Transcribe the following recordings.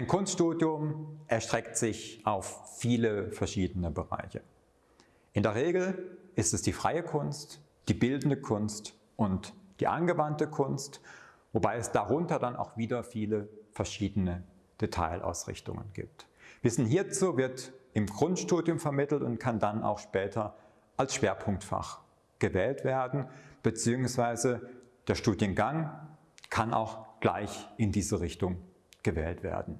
Ein Kunststudium erstreckt sich auf viele verschiedene Bereiche. In der Regel ist es die freie Kunst, die bildende Kunst und die angewandte Kunst, wobei es darunter dann auch wieder viele verschiedene Detailausrichtungen gibt. Wissen hierzu wird im Grundstudium vermittelt und kann dann auch später als Schwerpunktfach gewählt werden, beziehungsweise der Studiengang kann auch gleich in diese Richtung gewählt werden.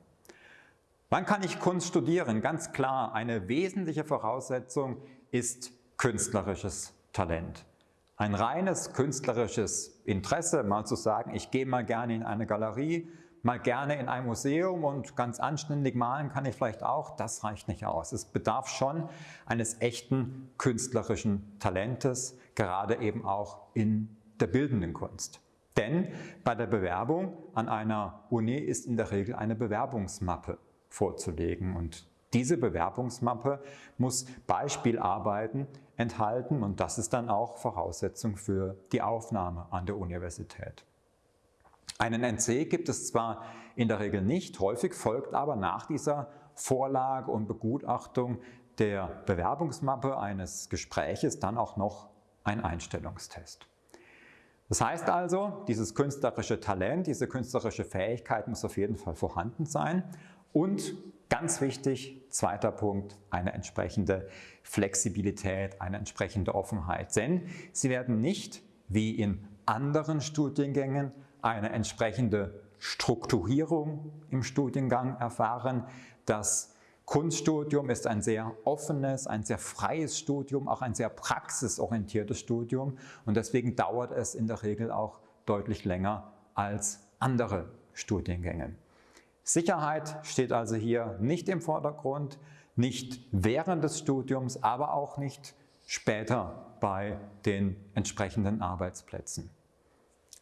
Wann kann ich Kunst studieren? Ganz klar, eine wesentliche Voraussetzung ist künstlerisches Talent. Ein reines künstlerisches Interesse, mal zu sagen, ich gehe mal gerne in eine Galerie, mal gerne in ein Museum und ganz anständig malen kann ich vielleicht auch, das reicht nicht aus. Es bedarf schon eines echten künstlerischen Talentes, gerade eben auch in der bildenden Kunst. Denn bei der Bewerbung an einer Uni ist in der Regel eine Bewerbungsmappe vorzulegen und diese Bewerbungsmappe muss Beispielarbeiten enthalten und das ist dann auch Voraussetzung für die Aufnahme an der Universität. Einen NC gibt es zwar in der Regel nicht, häufig folgt aber nach dieser Vorlage und Begutachtung der Bewerbungsmappe eines Gespräches dann auch noch ein Einstellungstest. Das heißt also, dieses künstlerische Talent, diese künstlerische Fähigkeit muss auf jeden Fall vorhanden sein und ganz wichtig, zweiter Punkt, eine entsprechende Flexibilität, eine entsprechende Offenheit. Denn Sie werden nicht wie in anderen Studiengängen eine entsprechende Strukturierung im Studiengang erfahren. Das Kunststudium ist ein sehr offenes, ein sehr freies Studium, auch ein sehr praxisorientiertes Studium und deswegen dauert es in der Regel auch deutlich länger als andere Studiengänge. Sicherheit steht also hier nicht im Vordergrund, nicht während des Studiums, aber auch nicht später bei den entsprechenden Arbeitsplätzen.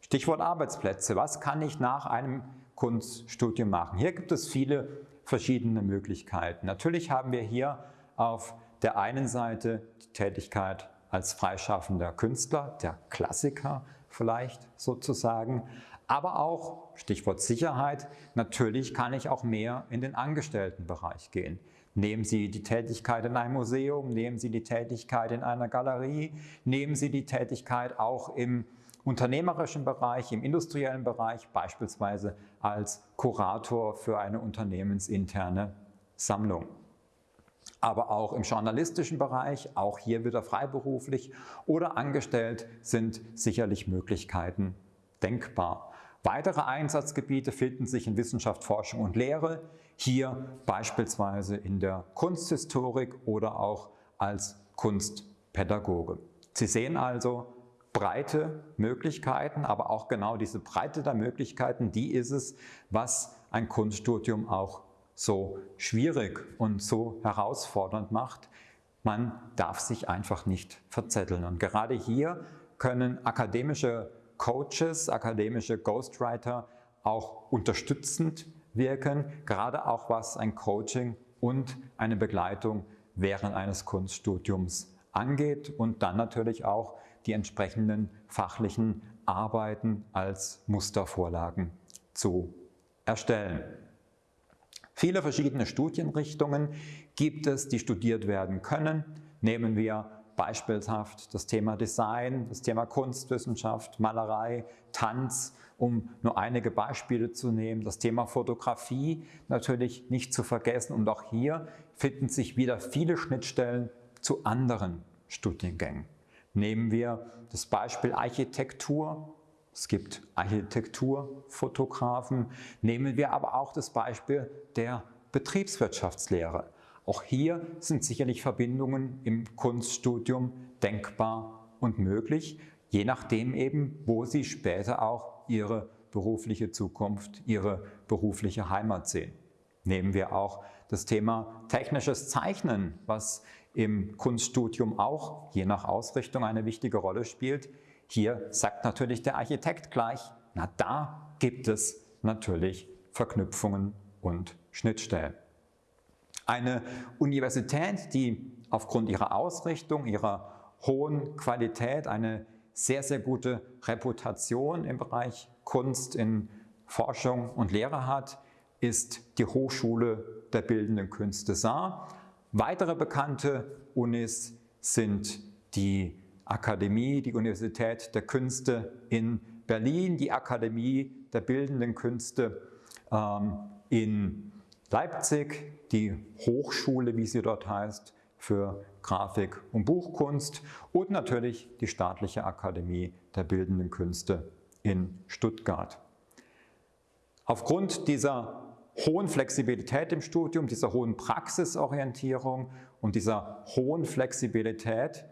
Stichwort Arbeitsplätze. Was kann ich nach einem Kunststudium machen? Hier gibt es viele verschiedene Möglichkeiten. Natürlich haben wir hier auf der einen Seite die Tätigkeit als freischaffender Künstler, der Klassiker vielleicht sozusagen, aber auch, Stichwort Sicherheit, natürlich kann ich auch mehr in den Angestelltenbereich gehen. Nehmen Sie die Tätigkeit in einem Museum, nehmen Sie die Tätigkeit in einer Galerie, nehmen Sie die Tätigkeit auch im unternehmerischen Bereich, im industriellen Bereich, beispielsweise als Kurator für eine unternehmensinterne Sammlung. Aber auch im journalistischen Bereich, auch hier wieder freiberuflich oder angestellt, sind sicherlich Möglichkeiten denkbar. Weitere Einsatzgebiete finden sich in Wissenschaft, Forschung und Lehre, hier beispielsweise in der Kunsthistorik oder auch als Kunstpädagoge. Sie sehen also, breite Möglichkeiten, aber auch genau diese Breite der Möglichkeiten, die ist es, was ein Kunststudium auch so schwierig und so herausfordernd macht. Man darf sich einfach nicht verzetteln. Und gerade hier können akademische Coaches, akademische Ghostwriter auch unterstützend wirken, gerade auch was ein Coaching und eine Begleitung während eines Kunststudiums angeht und dann natürlich auch die entsprechenden fachlichen Arbeiten als Mustervorlagen zu erstellen. Viele verschiedene Studienrichtungen gibt es, die studiert werden können. Nehmen wir beispielshaft das Thema Design, das Thema Kunstwissenschaft, Malerei, Tanz, um nur einige Beispiele zu nehmen. Das Thema Fotografie natürlich nicht zu vergessen und auch hier finden sich wieder viele Schnittstellen zu anderen Studiengängen. Nehmen wir das Beispiel Architektur. Es gibt Architekturfotografen. Nehmen wir aber auch das Beispiel der Betriebswirtschaftslehre. Auch hier sind sicherlich Verbindungen im Kunststudium denkbar und möglich, je nachdem eben, wo Sie später auch Ihre berufliche Zukunft, Ihre berufliche Heimat sehen. Nehmen wir auch das Thema technisches Zeichnen, was im Kunststudium auch je nach Ausrichtung eine wichtige Rolle spielt. Hier sagt natürlich der Architekt gleich, na da gibt es natürlich Verknüpfungen und Schnittstellen. Eine Universität, die aufgrund ihrer Ausrichtung, ihrer hohen Qualität eine sehr, sehr gute Reputation im Bereich Kunst, in Forschung und Lehre hat, ist die Hochschule der Bildenden Künste Saar. Weitere bekannte Unis sind die Akademie, die Universität der Künste in Berlin, die Akademie der Bildenden Künste ähm, in Leipzig, die Hochschule, wie sie dort heißt, für Grafik und Buchkunst und natürlich die Staatliche Akademie der Bildenden Künste in Stuttgart. Aufgrund dieser hohen Flexibilität im Studium, dieser hohen Praxisorientierung und dieser hohen Flexibilität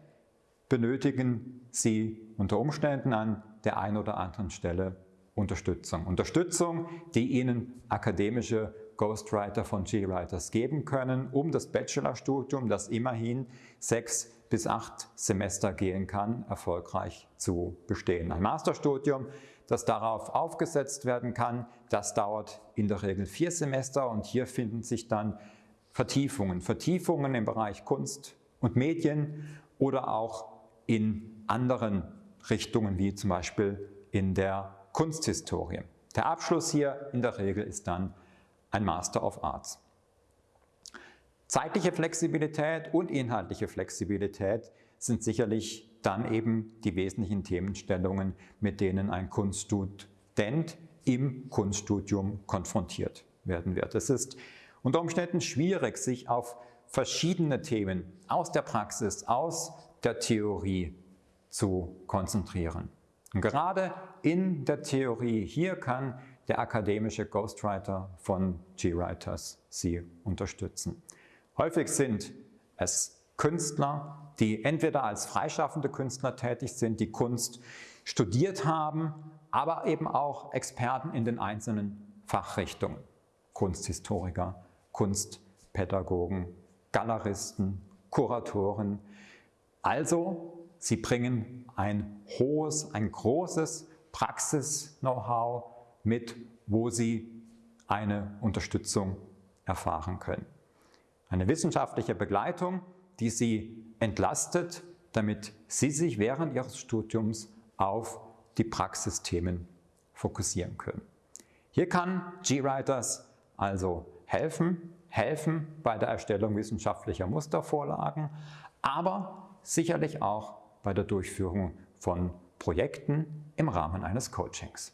benötigen Sie unter Umständen an der einen oder anderen Stelle Unterstützung. Unterstützung, die Ihnen akademische Ghostwriter von G-Writers geben können, um das Bachelorstudium, das immerhin sechs bis acht Semester gehen kann, erfolgreich zu bestehen. Ein Masterstudium, das darauf aufgesetzt werden kann, das dauert in der Regel vier Semester und hier finden sich dann Vertiefungen. Vertiefungen im Bereich Kunst und Medien oder auch in anderen Richtungen, wie zum Beispiel in der Kunsthistorie. Der Abschluss hier in der Regel ist dann ein Master of Arts. Zeitliche Flexibilität und inhaltliche Flexibilität sind sicherlich dann eben die wesentlichen Themenstellungen, mit denen ein Kunststudent im Kunststudium konfrontiert werden wird. Es ist unter Umständen schwierig, sich auf verschiedene Themen aus der Praxis, aus der Theorie zu konzentrieren. Und gerade in der Theorie hier kann der akademische Ghostwriter von G-Writers Sie unterstützen. Häufig sind es Künstler, die entweder als freischaffende Künstler tätig sind, die Kunst studiert haben, aber eben auch Experten in den einzelnen Fachrichtungen. Kunsthistoriker, Kunstpädagogen, Galeristen, Kuratoren. Also, sie bringen ein hohes, ein großes Praxis-Know-how mit, wo sie eine Unterstützung erfahren können. Eine wissenschaftliche Begleitung, die Sie entlastet, damit Sie sich während Ihres Studiums auf die Praxisthemen fokussieren können. Hier kann GWriters also helfen, helfen bei der Erstellung wissenschaftlicher Mustervorlagen, aber sicherlich auch bei der Durchführung von Projekten im Rahmen eines Coachings.